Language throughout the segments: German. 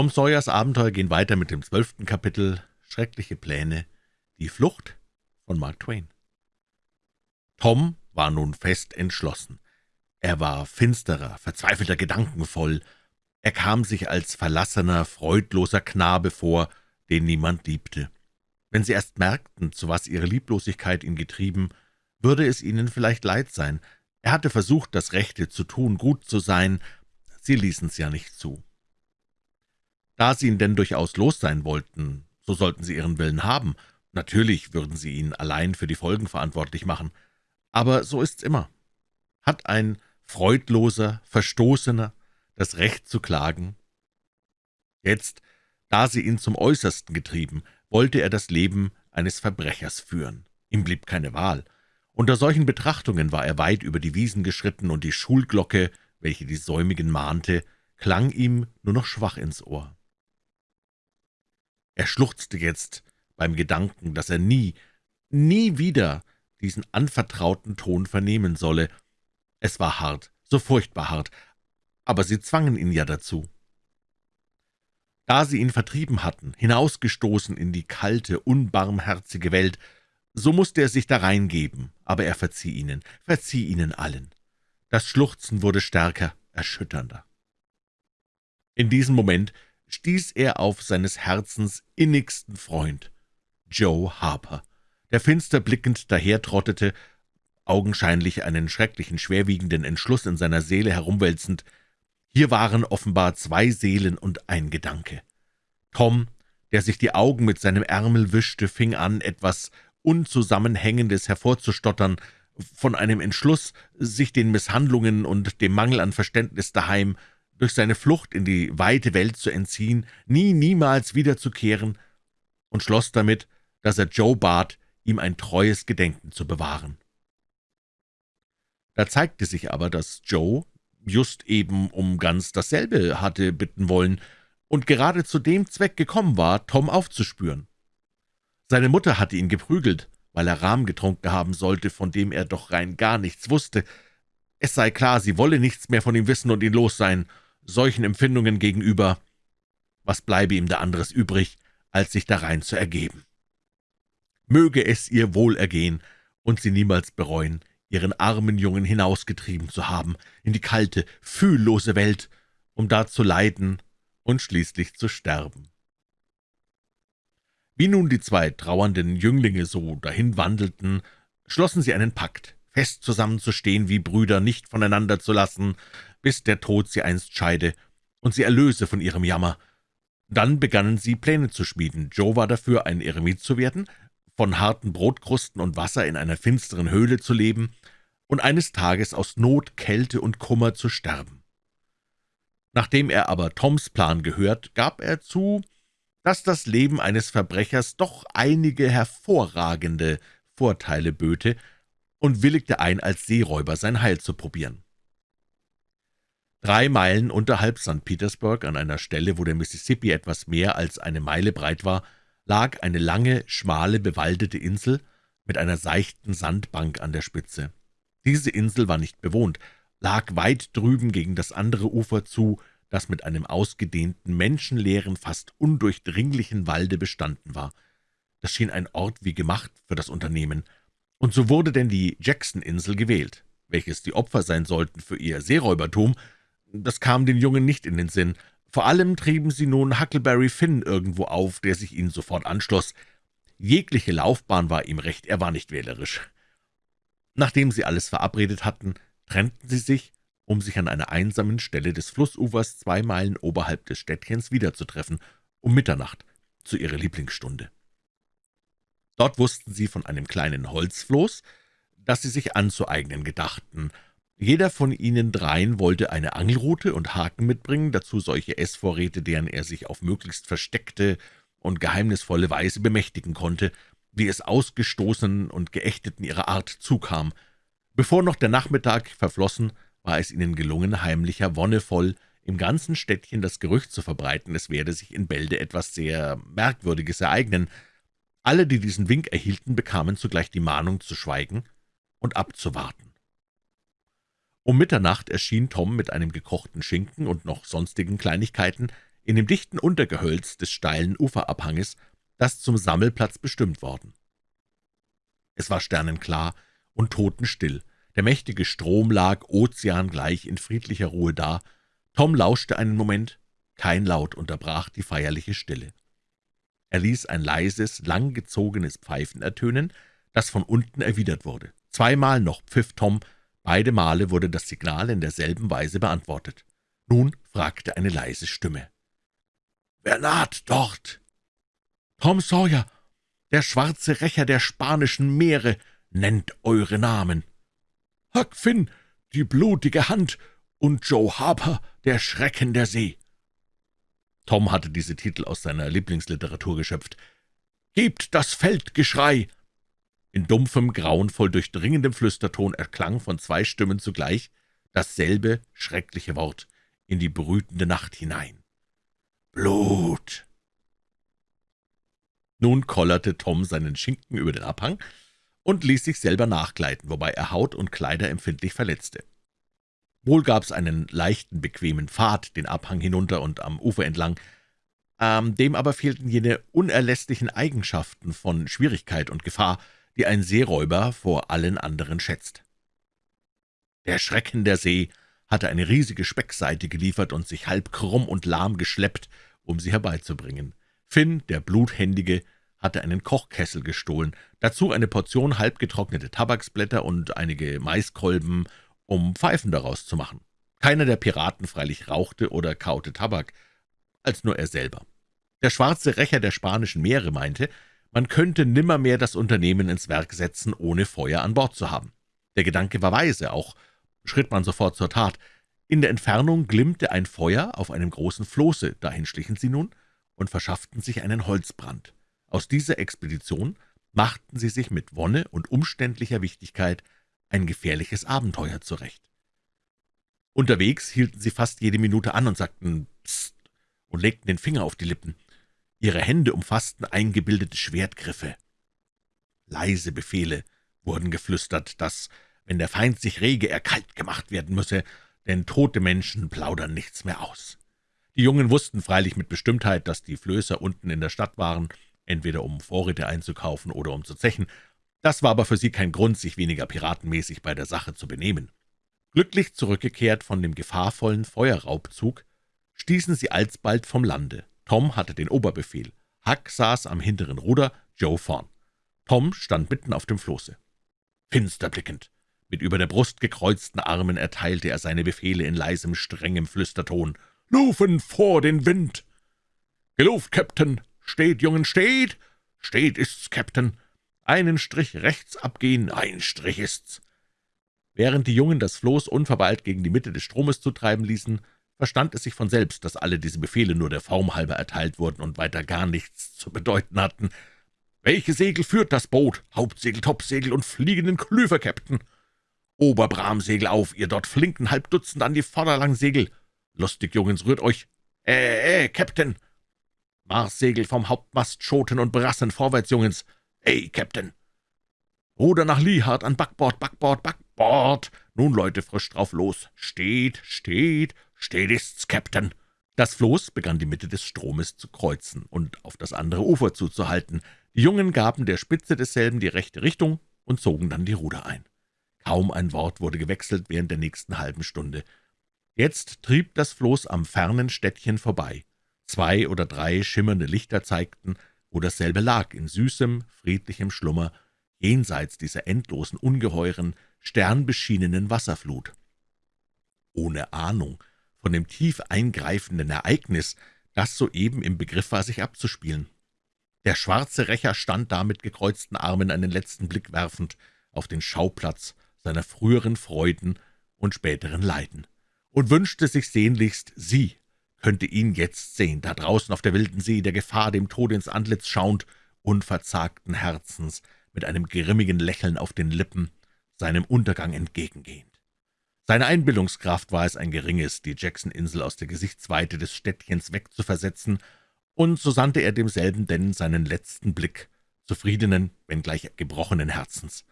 Tom Sawyers Abenteuer gehen weiter mit dem zwölften Kapitel »Schreckliche Pläne«, die Flucht von Mark Twain. Tom war nun fest entschlossen. Er war finsterer, verzweifelter Gedanken voll. Er kam sich als verlassener, freudloser Knabe vor, den niemand liebte. Wenn Sie erst merkten, zu was Ihre Lieblosigkeit ihn getrieben, würde es Ihnen vielleicht leid sein. Er hatte versucht, das Rechte zu tun, gut zu sein. Sie ließen's ja nicht zu. Da Sie ihn denn durchaus los sein wollten, so sollten Sie Ihren Willen haben. Natürlich würden Sie ihn allein für die Folgen verantwortlich machen. Aber so ist's immer. Hat ein freudloser, Verstoßener das Recht zu klagen? Jetzt, da sie ihn zum Äußersten getrieben, wollte er das Leben eines Verbrechers führen. Ihm blieb keine Wahl. Unter solchen Betrachtungen war er weit über die Wiesen geschritten, und die Schulglocke, welche die Säumigen mahnte, klang ihm nur noch schwach ins Ohr. Er schluchzte jetzt beim Gedanken, dass er nie, nie wieder diesen anvertrauten Ton vernehmen solle. Es war hart, so furchtbar hart, aber sie zwangen ihn ja dazu. Da sie ihn vertrieben hatten, hinausgestoßen in die kalte, unbarmherzige Welt, so musste er sich da reingeben, aber er verzieh ihnen, verzieh ihnen allen. Das Schluchzen wurde stärker, erschütternder. In diesem Moment stieß er auf seines Herzens innigsten Freund, Joe Harper, der finster blickend dahertrottete, augenscheinlich einen schrecklichen, schwerwiegenden Entschluss in seiner Seele herumwälzend. Hier waren offenbar zwei Seelen und ein Gedanke. Tom, der sich die Augen mit seinem Ärmel wischte, fing an, etwas Unzusammenhängendes hervorzustottern, von einem Entschluss, sich den Misshandlungen und dem Mangel an Verständnis daheim durch seine Flucht in die weite Welt zu entziehen, nie, niemals wiederzukehren, und schloss damit, dass er Joe bat, ihm ein treues Gedenken zu bewahren. Da zeigte sich aber, dass Joe just eben um ganz dasselbe hatte bitten wollen und gerade zu dem Zweck gekommen war, Tom aufzuspüren. Seine Mutter hatte ihn geprügelt, weil er Rahm getrunken haben sollte, von dem er doch rein gar nichts wusste. Es sei klar, sie wolle nichts mehr von ihm wissen und ihn los sein, solchen Empfindungen gegenüber, was bleibe ihm da anderes übrig, als sich darein zu ergeben? Möge es ihr wohl ergehen und sie niemals bereuen, ihren armen Jungen hinausgetrieben zu haben in die kalte, fühllose Welt, um da zu leiden und schließlich zu sterben. Wie nun die zwei trauernden Jünglinge so dahin wandelten, schlossen sie einen Pakt, fest zusammenzustehen wie Brüder, nicht voneinander zu lassen, bis der Tod sie einst scheide und sie erlöse von ihrem Jammer. Dann begannen sie, Pläne zu schmieden. Joe war dafür, ein Eremit zu werden, von harten Brotkrusten und Wasser in einer finsteren Höhle zu leben und eines Tages aus Not, Kälte und Kummer zu sterben. Nachdem er aber Toms Plan gehört, gab er zu, dass das Leben eines Verbrechers doch einige hervorragende Vorteile böte und willigte ein, als Seeräuber sein Heil zu probieren. Drei Meilen unterhalb St. Petersburg, an einer Stelle, wo der Mississippi etwas mehr als eine Meile breit war, lag eine lange, schmale, bewaldete Insel mit einer seichten Sandbank an der Spitze. Diese Insel war nicht bewohnt, lag weit drüben gegen das andere Ufer zu, das mit einem ausgedehnten, menschenleeren, fast undurchdringlichen Walde bestanden war. Das schien ein Ort wie gemacht für das Unternehmen. Und so wurde denn die Jackson-Insel gewählt. Welches die Opfer sein sollten für ihr Seeräubertum, das kam den Jungen nicht in den Sinn. Vor allem trieben sie nun Huckleberry Finn irgendwo auf, der sich ihnen sofort anschloss. Jegliche Laufbahn war ihm recht, er war nicht wählerisch. Nachdem sie alles verabredet hatten, trennten sie sich, um sich an einer einsamen Stelle des Flussufers zwei Meilen oberhalb des Städtchens wiederzutreffen, um Mitternacht, zu ihrer Lieblingsstunde. Dort wussten sie von einem kleinen Holzfloß, das sie sich anzueignen gedachten, jeder von ihnen dreien wollte eine Angelrute und Haken mitbringen, dazu solche Essvorräte, deren er sich auf möglichst versteckte und geheimnisvolle Weise bemächtigen konnte, wie es Ausgestoßenen und Geächteten ihrer Art zukam. Bevor noch der Nachmittag verflossen, war es ihnen gelungen, heimlicher, wonnevoll im ganzen Städtchen das Gerücht zu verbreiten, es werde sich in Bälde etwas sehr Merkwürdiges ereignen. Alle, die diesen Wink erhielten, bekamen zugleich die Mahnung zu schweigen und abzuwarten. Um Mitternacht erschien Tom mit einem gekochten Schinken und noch sonstigen Kleinigkeiten in dem dichten Untergehölz des steilen Uferabhanges, das zum Sammelplatz bestimmt worden. Es war sternenklar und totenstill, der mächtige Strom lag ozeangleich in friedlicher Ruhe da. Tom lauschte einen Moment, kein Laut unterbrach die feierliche Stille. Er ließ ein leises, langgezogenes Pfeifen ertönen, das von unten erwidert wurde. Zweimal noch pfiff Tom, beide Male wurde das Signal in derselben Weise beantwortet. Nun fragte eine leise Stimme. »Wer naht dort?« »Tom Sawyer, der schwarze Rächer der spanischen Meere, nennt eure Namen.« »Huck Finn, die blutige Hand, und Joe Harper, der Schrecken der See.« Tom hatte diese Titel aus seiner Lieblingsliteratur geschöpft. »Gebt das Feldgeschrei!« In dumpfem, grauenvoll durchdringendem Flüsterton erklang von zwei Stimmen zugleich dasselbe schreckliche Wort in die brütende Nacht hinein. »Blut!« Nun kollerte Tom seinen Schinken über den Abhang und ließ sich selber nachgleiten, wobei er Haut und Kleider empfindlich verletzte. Wohl gab's einen leichten, bequemen Pfad den Abhang hinunter und am Ufer entlang, ähm, dem aber fehlten jene unerlässlichen Eigenschaften von Schwierigkeit und Gefahr, die ein Seeräuber vor allen anderen schätzt. Der Schrecken der See hatte eine riesige Speckseite geliefert und sich halb krumm und lahm geschleppt, um sie herbeizubringen. Finn, der Bluthändige, hatte einen Kochkessel gestohlen, dazu eine Portion halbgetrocknete Tabaksblätter und einige Maiskolben um Pfeifen daraus zu machen. Keiner der Piraten freilich rauchte oder kaute Tabak, als nur er selber. Der schwarze Rächer der spanischen Meere meinte, man könnte nimmermehr das Unternehmen ins Werk setzen, ohne Feuer an Bord zu haben. Der Gedanke war weise, auch schritt man sofort zur Tat. In der Entfernung glimmte ein Feuer auf einem großen Floße, dahin schlichen sie nun und verschafften sich einen Holzbrand. Aus dieser Expedition machten sie sich mit Wonne und umständlicher Wichtigkeit ein gefährliches Abenteuer zurecht. Unterwegs hielten sie fast jede Minute an und sagten »Psst« und legten den Finger auf die Lippen. Ihre Hände umfassten eingebildete Schwertgriffe. Leise Befehle wurden geflüstert, dass, wenn der Feind sich rege, er kalt gemacht werden müsse, denn tote Menschen plaudern nichts mehr aus. Die Jungen wussten freilich mit Bestimmtheit, dass die Flößer unten in der Stadt waren, entweder um Vorräte einzukaufen oder um zu zechen, das war aber für sie kein Grund, sich weniger piratenmäßig bei der Sache zu benehmen. Glücklich zurückgekehrt von dem gefahrvollen Feuerraubzug, stießen sie alsbald vom Lande. Tom hatte den Oberbefehl. Huck saß am hinteren Ruder, Joe vorn. Tom stand mitten auf dem Floße. Finster blickend, mit über der Brust gekreuzten Armen erteilte er seine Befehle in leisem, strengem Flüsterton. »Lufen vor den Wind!« »Geluft, Captain! Steht, Jungen, steht! Steht ist's, Captain! Einen Strich rechts abgehen, ein Strich ist's.« Während die Jungen das Floß unverweilt gegen die Mitte des Stromes zu treiben ließen, verstand es sich von selbst, dass alle diese Befehle nur der Form halber erteilt wurden und weiter gar nichts zu bedeuten hatten. »Welche Segel führt das Boot? Hauptsegel, Topsegel und fliegenden Klüver, Käpt'n!« »Oberbramsegel auf, ihr dort flinken Halbdutzend an die Vorderlangsegel!« »Lustig, Jungens, rührt euch!« »Äh, äh, Käpt'n!« »Marssegel vom Hauptmast, Schoten und Brassen, vorwärts, Jungens!« »Ey, Captain!« »Ruder nach Liehard an Backbord, Backbord, Backbord! Nun, Leute, frisch drauf los! Steht, steht, steht ist's, Captain!« Das Floß begann die Mitte des Stromes zu kreuzen und auf das andere Ufer zuzuhalten. Die Jungen gaben der Spitze desselben die rechte Richtung und zogen dann die Ruder ein. Kaum ein Wort wurde gewechselt während der nächsten halben Stunde. Jetzt trieb das Floß am fernen Städtchen vorbei. Zwei oder drei schimmernde Lichter zeigten, wo dasselbe lag, in süßem, friedlichem Schlummer, jenseits dieser endlosen, ungeheuren, sternbeschienenen Wasserflut. Ohne Ahnung von dem tief eingreifenden Ereignis, das soeben im Begriff war, sich abzuspielen. Der schwarze Rächer stand da mit gekreuzten Armen einen letzten Blick werfend auf den Schauplatz seiner früheren Freuden und späteren Leiden und wünschte sich sehnlichst, sie könnte ihn jetzt sehen, da draußen auf der wilden See, der Gefahr dem Tode ins Antlitz schauend, unverzagten Herzens, mit einem grimmigen Lächeln auf den Lippen, seinem Untergang entgegengehend. Seine Einbildungskraft war es ein geringes, die Jackson-Insel aus der Gesichtsweite des Städtchens wegzuversetzen, und so sandte er demselben denn seinen letzten Blick, zufriedenen, wenngleich gebrochenen Herzens.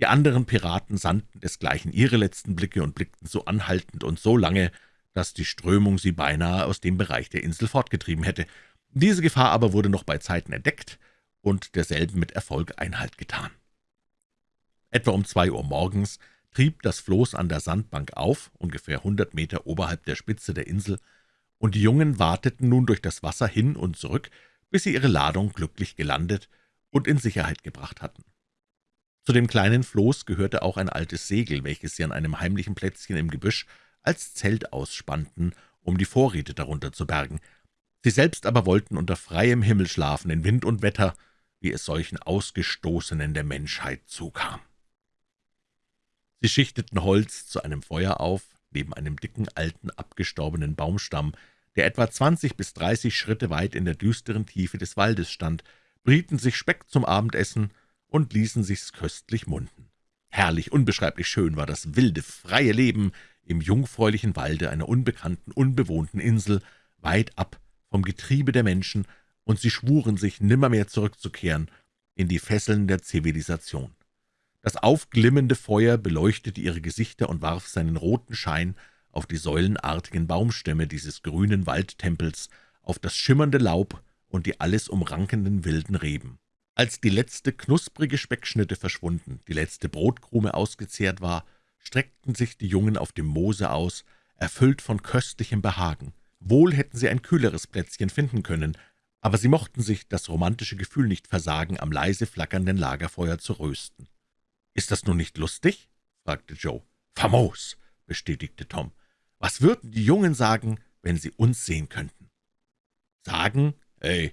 Die anderen Piraten sandten desgleichen ihre letzten Blicke und blickten so anhaltend und so lange, dass die Strömung sie beinahe aus dem Bereich der Insel fortgetrieben hätte. Diese Gefahr aber wurde noch bei Zeiten entdeckt und derselben mit Erfolg Einhalt getan. Etwa um zwei Uhr morgens trieb das Floß an der Sandbank auf, ungefähr hundert Meter oberhalb der Spitze der Insel, und die Jungen warteten nun durch das Wasser hin und zurück, bis sie ihre Ladung glücklich gelandet und in Sicherheit gebracht hatten. Zu dem kleinen Floß gehörte auch ein altes Segel, welches sie an einem heimlichen Plätzchen im Gebüsch als Zelt ausspannten, um die Vorräte darunter zu bergen. Sie selbst aber wollten unter freiem Himmel schlafen, in Wind und Wetter, wie es solchen Ausgestoßenen der Menschheit zukam. Sie schichteten Holz zu einem Feuer auf, neben einem dicken, alten, abgestorbenen Baumstamm, der etwa zwanzig bis dreißig Schritte weit in der düsteren Tiefe des Waldes stand, brieten sich Speck zum Abendessen und ließen sich's köstlich munden. Herrlich, unbeschreiblich schön war das wilde, freie Leben im jungfräulichen Walde einer unbekannten, unbewohnten Insel, weit ab vom Getriebe der Menschen, und sie schwuren sich, nimmermehr zurückzukehren in die Fesseln der Zivilisation. Das aufglimmende Feuer beleuchtete ihre Gesichter und warf seinen roten Schein auf die säulenartigen Baumstämme dieses grünen Waldtempels, auf das schimmernde Laub und die alles umrankenden wilden Reben. Als die letzte knusprige Speckschnitte verschwunden, die letzte Brotkrume ausgezehrt war, streckten sich die Jungen auf dem Moose aus, erfüllt von köstlichem Behagen. Wohl hätten sie ein kühleres Plätzchen finden können, aber sie mochten sich das romantische Gefühl nicht versagen, am leise flackernden Lagerfeuer zu rösten. »Ist das nun nicht lustig?« fragte Joe. »Famos«, bestätigte Tom. »Was würden die Jungen sagen, wenn sie uns sehen könnten?« »Sagen? Ey,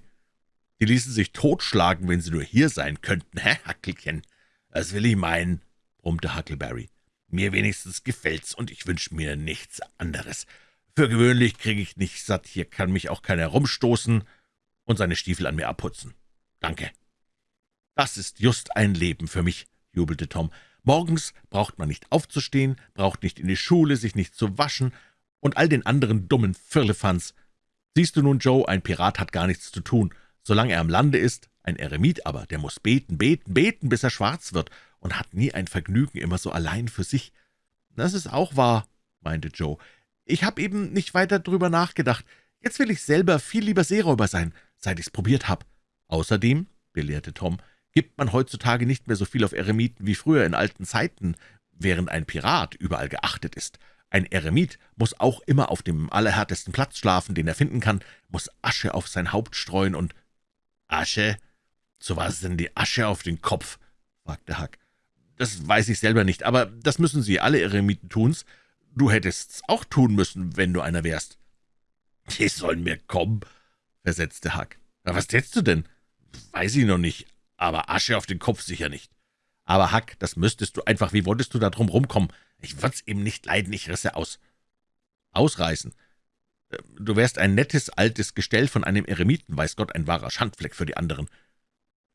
die ließen sich totschlagen, wenn sie nur hier sein könnten, hä, Hackelchen? Das will ich meinen«, brummte Huckleberry. »Mir wenigstens gefällt's, und ich wünsch mir nichts anderes. Für gewöhnlich kriege ich nicht satt, hier kann mich auch keiner rumstoßen und seine Stiefel an mir abputzen. Danke.« »Das ist just ein Leben für mich«, jubelte Tom. »Morgens braucht man nicht aufzustehen, braucht nicht in die Schule, sich nicht zu waschen und all den anderen dummen Firlefanz. Siehst du nun, Joe, ein Pirat hat gar nichts zu tun, solange er am Lande ist. Ein Eremit aber, der muss beten, beten, beten, bis er schwarz wird und hat nie ein Vergnügen, immer so allein für sich.« »Das ist auch wahr«, meinte Joe. »Ich habe eben nicht weiter drüber nachgedacht. Jetzt will ich selber viel lieber Seeräuber sein, seit ich's probiert habe. Außerdem«, belehrte Tom, gibt man heutzutage nicht mehr so viel auf Eremiten wie früher in alten Zeiten, während ein Pirat überall geachtet ist. Ein Eremit muss auch immer auf dem allerhärtesten Platz schlafen, den er finden kann, muss Asche auf sein Haupt streuen und »Asche? So was denn die Asche auf den Kopf?« fragte Huck. »Das weiß ich selber nicht, aber das müssen Sie alle Eremiten tun's. Du hättest's auch tun müssen, wenn du einer wärst.« »Die sollen mir kommen«, versetzte Huck. »Was tätst du denn?« »Weiß ich noch nicht, aber Asche auf den Kopf sicher nicht. Aber Hack, das müsstest du einfach, wie wolltest du da drum rumkommen? Ich würd's eben nicht leiden, ich risse aus. Ausreißen? Äh, du wärst ein nettes, altes Gestell von einem Eremiten, weiß Gott, ein wahrer Schandfleck für die anderen.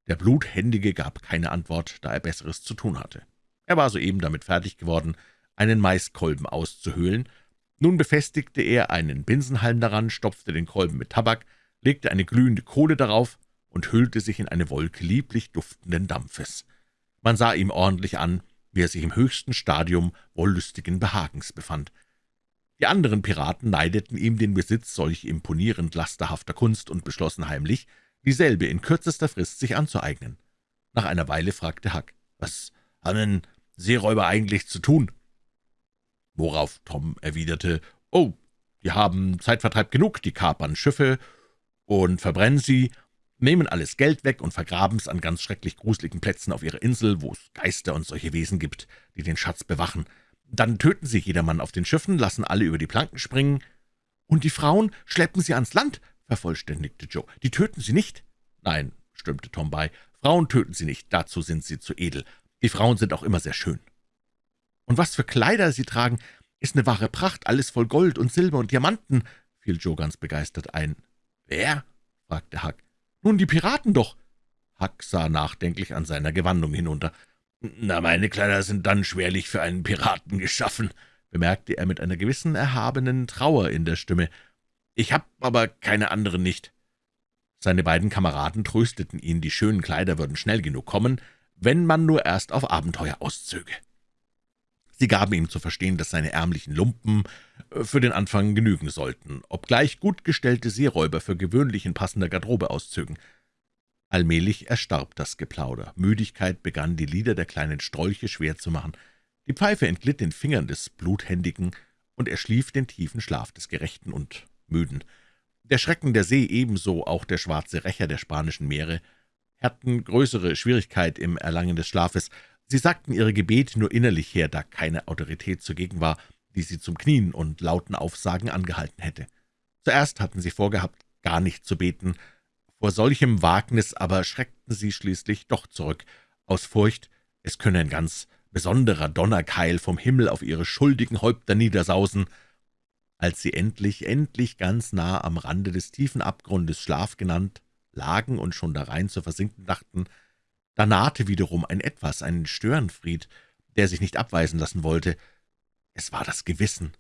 Der Bluthändige gab keine Antwort, da er Besseres zu tun hatte. Er war soeben damit fertig geworden, einen Maiskolben auszuhöhlen. Nun befestigte er einen Binsenhalm daran, stopfte den Kolben mit Tabak, legte eine glühende Kohle darauf und hüllte sich in eine Wolke lieblich duftenden Dampfes. Man sah ihm ordentlich an, wie er sich im höchsten Stadium wollüstigen Behagens befand. Die anderen Piraten neideten ihm den Besitz solch imponierend lasterhafter Kunst und beschlossen heimlich, dieselbe in kürzester Frist sich anzueignen. Nach einer Weile fragte Huck, »Was haben denn Seeräuber eigentlich zu tun?« Worauf Tom erwiderte, »Oh, die haben Zeitvertreib genug, die kapern Schiffe und verbrennen sie nehmen alles Geld weg und vergraben's an ganz schrecklich gruseligen Plätzen auf ihrer Insel, wo es Geister und solche Wesen gibt, die den Schatz bewachen. Dann töten sie jedermann auf den Schiffen, lassen alle über die Planken springen. »Und die Frauen schleppen sie ans Land«, vervollständigte Joe. »Die töten sie nicht?« »Nein«, stimmte Tom bei, »Frauen töten sie nicht, dazu sind sie zu edel. Die Frauen sind auch immer sehr schön.« »Und was für Kleider sie tragen, ist eine wahre Pracht, alles voll Gold und Silber und Diamanten«, fiel Joe ganz begeistert ein. »Wer?« fragte Huck. »Nun, die Piraten doch!« Huck sah nachdenklich an seiner Gewandung hinunter. »Na, meine Kleider sind dann schwerlich für einen Piraten geschaffen«, bemerkte er mit einer gewissen erhabenen Trauer in der Stimme. »Ich hab aber keine anderen nicht.« Seine beiden Kameraden trösteten ihn, die schönen Kleider würden schnell genug kommen, wenn man nur erst auf Abenteuer auszöge. Sie gaben ihm zu verstehen, dass seine ärmlichen Lumpen äh, für den Anfang genügen sollten, obgleich gut gestellte Seeräuber für gewöhnlich in passender Garderobe auszögen. Allmählich erstarb das Geplauder. Müdigkeit begann, die Lieder der kleinen Strolche schwer zu machen. Die Pfeife entglitt den Fingern des Bluthändigen, und er schlief den tiefen Schlaf des Gerechten und Müden. Der Schrecken der See, ebenso auch der schwarze Rächer der spanischen Meere, hatten größere Schwierigkeit im Erlangen des Schlafes. Sie sagten ihre Gebete nur innerlich her, da keine Autorität zugegen war, die sie zum Knien und lauten Aufsagen angehalten hätte. Zuerst hatten sie vorgehabt, gar nicht zu beten, vor solchem Wagnis aber schreckten sie schließlich doch zurück, aus Furcht, es könne ein ganz besonderer Donnerkeil vom Himmel auf ihre schuldigen Häupter niedersausen. Als sie endlich, endlich ganz nah am Rande des tiefen Abgrundes Schlaf genannt lagen und schon darein zu versinken dachten, da nahte wiederum ein Etwas, ein Störenfried, der sich nicht abweisen lassen wollte. Es war das Gewissen.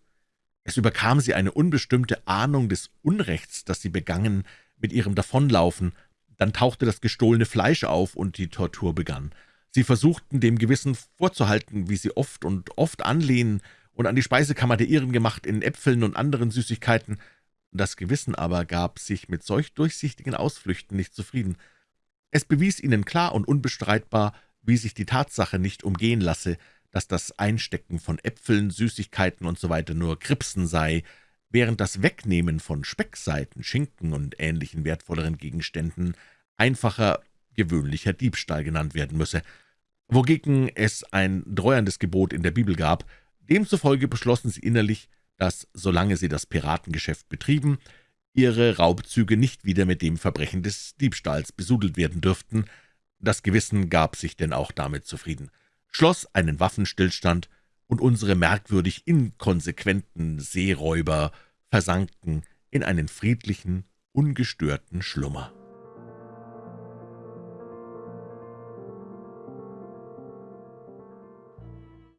Es überkam sie eine unbestimmte Ahnung des Unrechts, das sie begangen, mit ihrem Davonlaufen. Dann tauchte das gestohlene Fleisch auf, und die Tortur begann. Sie versuchten, dem Gewissen vorzuhalten, wie sie oft und oft anlehnen und an die Speisekammer der Iren gemacht, in Äpfeln und anderen Süßigkeiten. Das Gewissen aber gab sich mit solch durchsichtigen Ausflüchten nicht zufrieden. Es bewies ihnen klar und unbestreitbar, wie sich die Tatsache nicht umgehen lasse, dass das Einstecken von Äpfeln, Süßigkeiten usw. So nur Kripsen sei, während das Wegnehmen von Speckseiten, Schinken und ähnlichen wertvolleren Gegenständen einfacher, gewöhnlicher Diebstahl genannt werden müsse, wogegen es ein dreuerndes Gebot in der Bibel gab. Demzufolge beschlossen sie innerlich, dass, solange sie das Piratengeschäft betrieben, ihre Raubzüge nicht wieder mit dem Verbrechen des Diebstahls besudelt werden dürften. Das Gewissen gab sich denn auch damit zufrieden, schloss einen Waffenstillstand und unsere merkwürdig inkonsequenten Seeräuber versanken in einen friedlichen, ungestörten Schlummer.